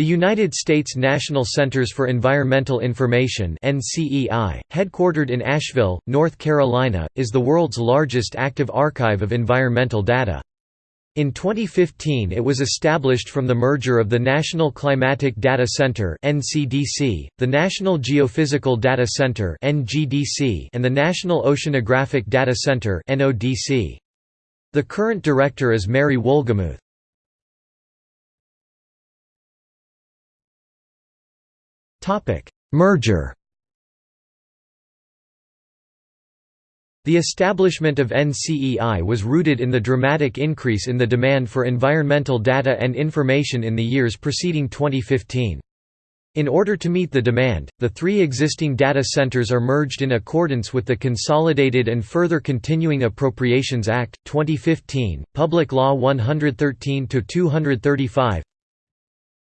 The United States National Centers for Environmental Information headquartered in Asheville, North Carolina, is the world's largest active archive of environmental data. In 2015 it was established from the merger of the National Climatic Data Center the National Geophysical Data Center and the National Oceanographic Data Center. The current director is Mary Wohlgemuth. Merger The establishment of NCEI was rooted in the dramatic increase in the demand for environmental data and information in the years preceding 2015. In order to meet the demand, the three existing data centers are merged in accordance with the Consolidated and Further Continuing Appropriations Act, 2015, Public Law 113-235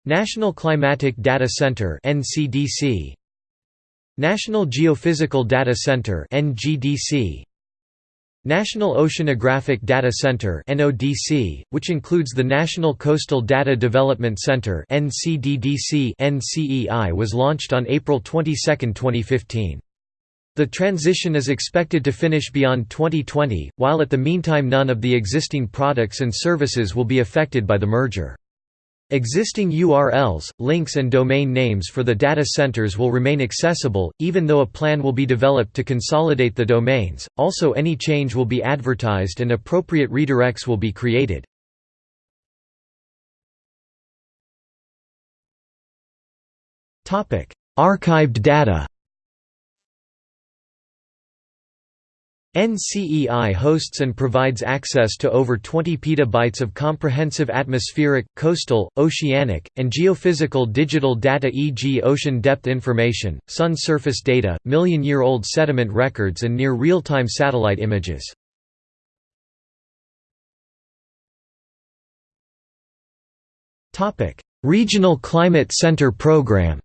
National Climatic Data Center NCDC National Geophysical Data Center NGDC National Oceanographic Data Center NODC, which includes the National Coastal Data Development Center NCDDC NCEI was launched on April 22, 2015. The transition is expected to finish beyond 2020, while at the meantime none of the existing products and services will be affected by the merger. Existing URLs, links and domain names for the data centers will remain accessible, even though a plan will be developed to consolidate the domains, also any change will be advertised and appropriate redirects will be created. Archived data NCEI hosts and provides access to over 20 petabytes of comprehensive atmospheric, coastal, oceanic, and geophysical digital data e.g. ocean depth information, sun surface data, million-year-old sediment records and near real-time satellite images. Regional Climate Center Program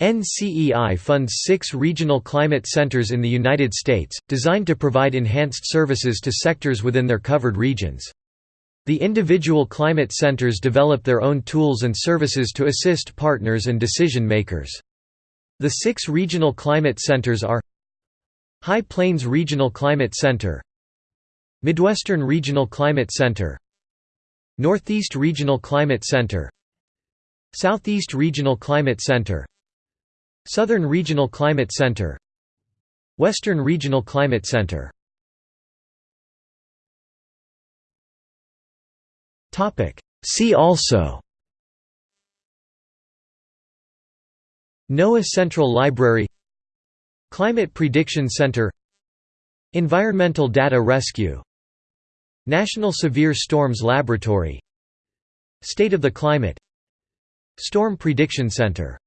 NCEI funds six regional climate centers in the United States, designed to provide enhanced services to sectors within their covered regions. The individual climate centers develop their own tools and services to assist partners and decision makers. The six regional climate centers are High Plains Regional Climate Center Midwestern Regional Climate Center Northeast Regional Climate Center Southeast Regional Climate Center Southern Regional Climate Center. Western Regional Climate Center. See also. NOAA Central Library. Climate Prediction Center. Environmental Data Rescue. National Severe Storms Laboratory. State of the Climate. Storm Prediction Center